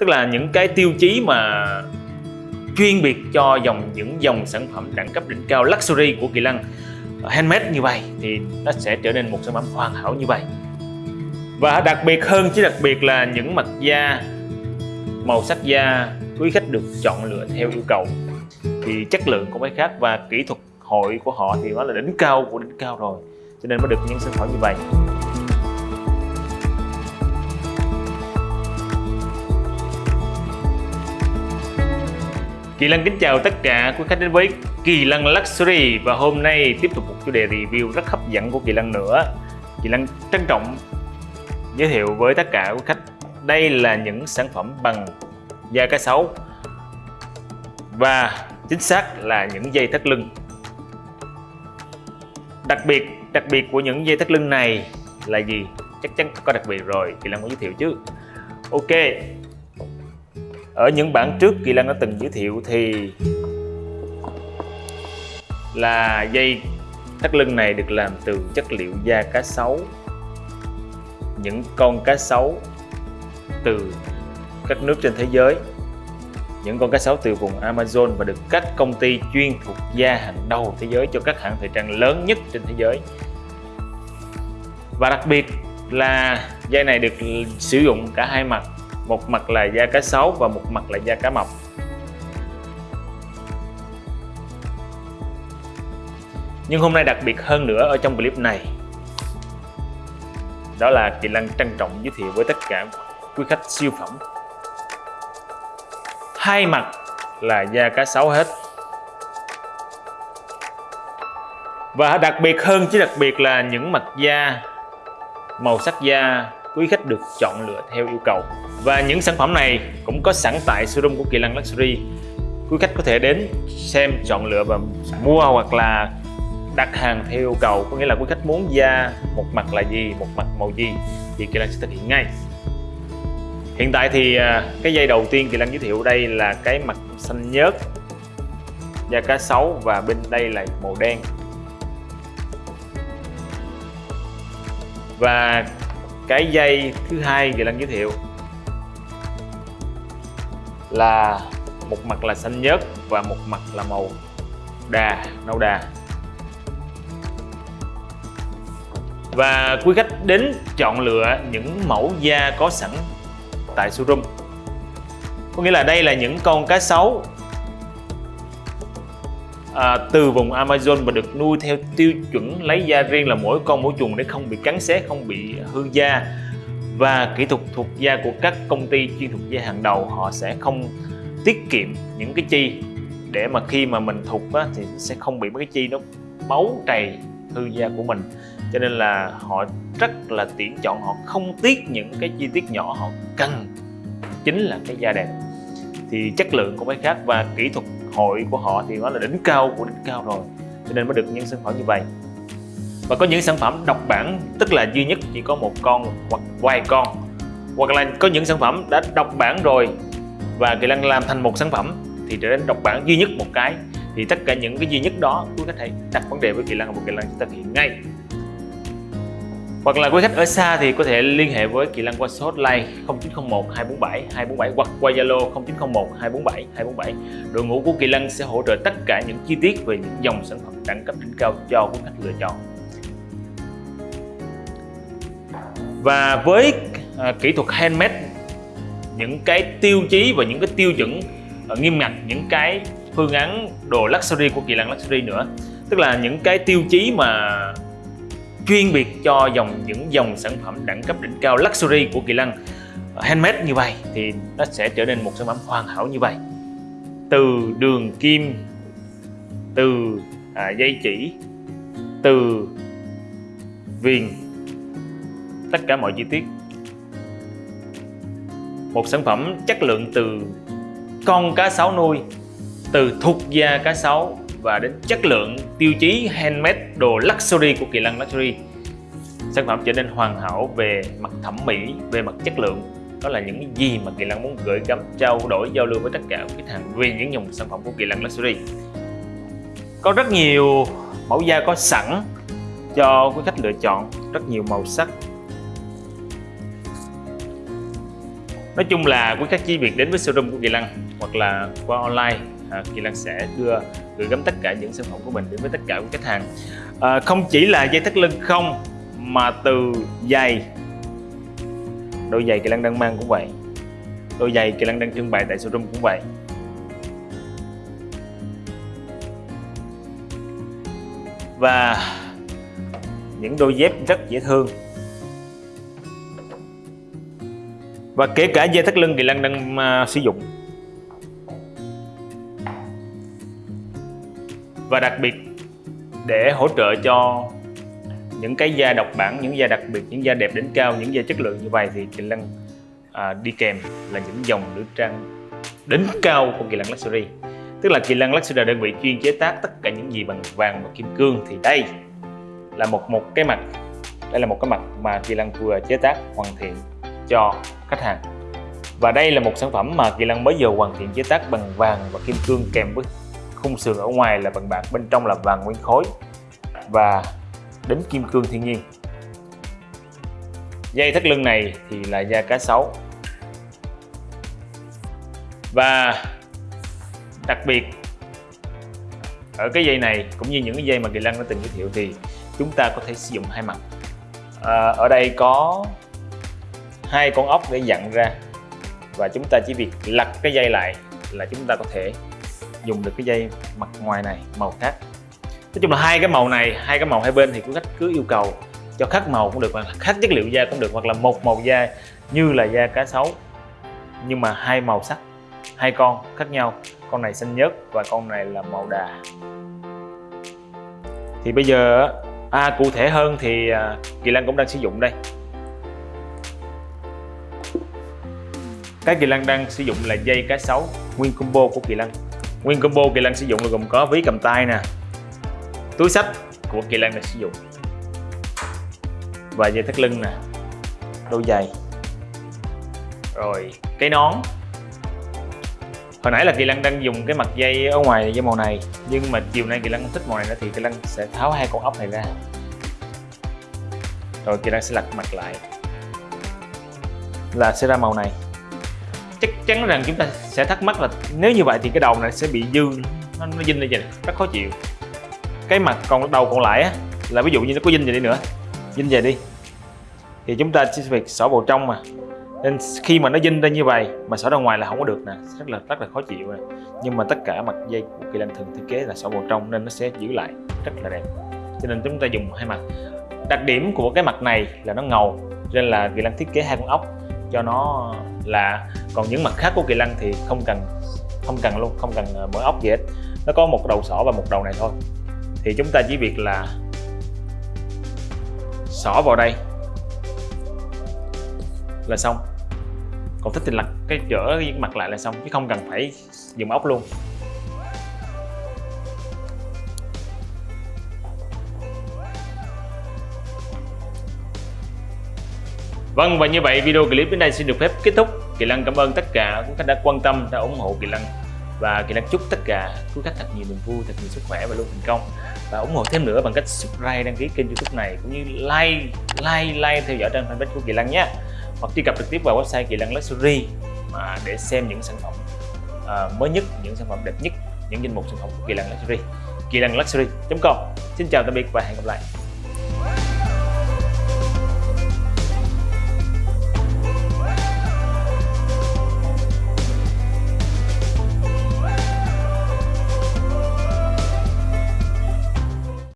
tức là những cái tiêu chí mà chuyên biệt cho dòng, những dòng sản phẩm đẳng cấp đỉnh cao luxury của Kỳ Lân handmade như vậy thì nó sẽ trở nên một sản phẩm hoàn hảo như vậy. Và đặc biệt hơn, chứ đặc biệt là những mặt da, màu sắc da quý khách được chọn lựa theo yêu cầu thì chất lượng cũng phải khác. Và kỹ thuật hội của họ thì nó là đỉnh cao của đỉnh cao rồi, cho nên mới được những sản phẩm như vậy. Kỳ Lân kính chào tất cả quý khách đến với Kỳ Lân Luxury và hôm nay tiếp tục một chủ đề review rất hấp dẫn của Kỳ Lân nữa. Kỳ Lân trân trọng giới thiệu với tất cả quý khách đây là những sản phẩm bằng da cá sấu và chính xác là những dây thắt lưng. Đặc biệt đặc biệt của những dây thắt lưng này là gì? Chắc chắn có đặc biệt rồi, Kỳ Lân có giới thiệu chứ. Ok, ở những bản trước Kỳ Lân đã từng giới thiệu thì là dây thắt lưng này được làm từ chất liệu da cá sấu. Những con cá sấu từ các nước trên thế giới. Những con cá sấu từ vùng Amazon và được các công ty chuyên thuộc da hàng đầu thế giới cho các hãng thời trang lớn nhất trên thế giới. Và đặc biệt là dây này được sử dụng cả hai mặt một mặt là da cá sấu và một mặt là da cá mập. Nhưng hôm nay đặc biệt hơn nữa ở trong clip này. Đó là Kỳ Lân trân trọng giới thiệu với tất cả quý khách siêu phẩm. Hai mặt là da cá sấu hết. Và đặc biệt hơn chứ đặc biệt là những mặt da, màu sắc da quý khách được chọn lựa theo yêu cầu và những sản phẩm này cũng có sẵn tại showroom của Kỳ Lân Luxury. Quý khách có thể đến xem, chọn lựa và mua hoặc là đặt hàng theo yêu cầu. Có nghĩa là quý khách muốn da một mặt là gì, một mặt màu gì thì Kỳ Lân sẽ thực hiện ngay. Hiện tại thì à, cái dây đầu tiên Kỳ Lân giới thiệu đây là cái mặt xanh nhớt da cá sấu và bên đây là màu đen. Và cái dây thứ hai Kỳ Lân giới thiệu là một mặt là xanh nhớt và một mặt là màu đà nâu đà. Và quý khách đến chọn lựa những mẫu da có sẵn tại showroom. Có nghĩa là đây là những con cá sấu à, từ vùng Amazon và được nuôi theo tiêu chuẩn lấy da riêng là mỗi con mỗi chuồng để không bị cắn xé không bị hư da và kỹ thuật thuộc da của các công ty chuyên thuộc da hàng đầu họ sẽ không tiết kiệm những cái chi để mà khi mà mình thuộc á, thì sẽ không bị mấy cái chi nó máu trầy hư da của mình. Cho nên là họ rất là tiện chọn họ không tiếc những cái chi tiết nhỏ họ cần chính là cái da đẹp. Thì chất lượng cũng mấy khác và kỹ thuật hội của họ thì nó là đỉnh cao của đỉnh cao rồi cho nên mới được những sản phẩm như vậy và có những sản phẩm độc bản, tức là duy nhất chỉ có một con hoặc vài con hoặc là có những sản phẩm đã độc bản rồi và Kỳ Lân làm thành một sản phẩm thì trở nên độc bản duy nhất một cái thì tất cả những cái duy nhất đó quý khách hãy đặt vấn đề với Kỳ Lân và Kỳ Lân sẽ thực hiện ngay hoặc là quý khách ở xa thì có thể liên hệ với Kỳ Lân qua số hotline 0901 247 247 hoặc qua Zalo 0901 247 247. Đội ngũ của Kỳ Lân sẽ hỗ trợ tất cả những chi tiết về những dòng sản phẩm đẳng cấp đỉnh cao cho quý khách lựa chọn. Và với à, kỹ thuật handmade những cái tiêu chí và những cái tiêu chuẩn à, nghiêm ngặt những cái phương án đồ luxury của Kỳ Lân Luxury nữa tức là những cái tiêu chí mà chuyên biệt cho dòng những dòng sản phẩm đẳng cấp đỉnh cao luxury của Kỳ Lân à, handmade như vậy thì nó sẽ trở nên một sản phẩm hoàn hảo như vậy. Từ đường kim từ à, dây chỉ từ viền tất cả mọi chi tiết. Một sản phẩm chất lượng từ con cá sấu nuôi, từ thuộc da cá sấu và đến chất lượng tiêu chí handmade đồ luxury của Kỳ Lân Luxury. Sản phẩm trở nên hoàn hảo về mặt thẩm mỹ, về mặt chất lượng. Đó là những gì mà Kỳ Lân muốn gửi gắm, trao đổi, giao lưu với tất cả khách hàng về những dòng sản phẩm của Kỳ Lân Luxury. Có rất nhiều mẫu da có sẵn cho quý khách lựa chọn, rất nhiều màu sắc nói chung là quý khách chỉ việc đến với showroom của Kỳ Lăng hoặc là qua online à, Kỳ Lăng sẽ đưa gửi gắm tất cả những sản phẩm của mình đến với tất cả các khách hàng. À, không chỉ là dây thắt lưng không mà từ giày. Đôi giày Kỳ Lăng đang mang cũng vậy. Đôi giày Kỳ Lăng đang trưng bày tại showroom cũng vậy. Và những đôi dép rất dễ thương. Và kể cả dây thắt lưng Kỳ lân đang uh, sử dụng. Và đặc biệt để hỗ trợ cho những cái da độc bản, những da đặc biệt, những da đẹp đến cao, những da chất lượng như vậy thì Kỳ lân à, đi kèm là những dòng nữ trang đỉnh cao của Kỳ lân Luxury. Tức là Kỳ lân Luxury là đơn vị chuyên chế tác tất cả những gì bằng vàng và kim cương. Thì đây là một một cái mặt đây là một cái mặt mà Kỳ lân vừa chế tác hoàn thiện cho khách hàng. Và đây là một sản phẩm mà Kỳ Lăng mới vừa hoàn thiện chế tác bằng vàng và kim cương kèm với khung sườn ở ngoài là bằng bạc bên trong là vàng nguyên khối và đến kim cương thiên nhiên. Dây thắt lưng này thì là da cá sấu. Và đặc biệt ở cái dây này cũng như những cái dây mà Kỳ Lăng đã từng giới thiệu thì chúng ta có thể sử dụng hai mặt. À, ở đây có hai con ốc để dặn ra. Và chúng ta chỉ việc lật cái dây lại là chúng ta có thể dùng được cái dây mặt ngoài này màu khác. Nói chung là hai cái màu này hai cái màu hai bên thì quý khách cứ yêu cầu cho khác màu cũng được hoặc khác chất liệu da cũng được hoặc là một màu da như là da cá sấu. Nhưng mà hai màu sắc hai con khác nhau. Con này xanh nhớt và con này là màu đà. Thì bây giờ à, cụ thể hơn thì à, Kỳ Lan cũng đang sử dụng đây. Cái Kỳ lân đang sử dụng là dây cá sấu, nguyên combo của Kỳ lân nguyên combo Kỳ lân sử dụng là gồm có ví cầm tay nè, túi sách của Kỳ lân đang sử dụng. Và dây thắt lưng nè, đôi giày. Rồi, cái nón. Hồi nãy là kỳ lân đang dùng cái mặt dây ở ngoài dây màu này, nhưng mà chiều nay kỳ lân thích màu này nữa thì kỳ lân sẽ tháo hai con ốc này ra. Rồi kỳ lân sẽ lật mặt lại, là sẽ ra màu này chắc chắn rằng chúng ta sẽ thắc mắc là nếu như vậy thì cái đầu này sẽ bị dư nó, nó dinh lên vậy rất khó chịu. Cái mặt còn đầu còn lại á là ví dụ như nó có dinh về đi nữa dinh về đi. Thì chúng ta chỉ việc xỏ vào trong mà. Nên khi mà nó dinh ra như vậy mà xỏ ra ngoài là không có được nè rất là rất là khó chịu nè. Nhưng mà tất cả mặt dây của kỳ lân thường thiết kế là xỏ vào trong nên nó sẽ giữ lại rất là đẹp. Cho nên chúng ta dùng hai mặt. Đặc điểm của cái mặt này là nó ngầu nên là kỳ lân thiết kế hai con ốc cho nó là, còn những mặt khác của kỳ lân thì không cần không cần luôn, không cần ờ, mở mỗi ốc gì hết. Nó có một đầu sỏ và một đầu này thôi. Thì chúng ta chỉ việc là xỏ vào đây là xong. Còn thích thì lật cái, chở cái mặt lại là xong, chứ không cần phải dùng ốc luôn. Vâng và như vậy video clip đến đây xin được phép kết thúc Kỳ Lăng cảm ơn tất cả quý khách đã quan tâm, đã ủng hộ Kỳ Lăng và Kỳ Lăng chúc tất cả quý khách thật nhiều niềm vui, thật nhiều sức khỏe và luôn thành công và ủng hộ thêm nữa bằng cách subscribe đăng ký kênh youtube này cũng như like like like theo dõi trang fanpage của Kỳ Lăng nhé hoặc truy cập trực tiếp vào website Kỳ Lân Luxury mà để xem những sản phẩm uh, mới nhất, những sản phẩm đẹp nhất, những danh mục sản phẩm của Kỳ Lân Luxury. Kỳ Lân Luxury.com. Xin chào tạm biệt và hẹn gặp lại.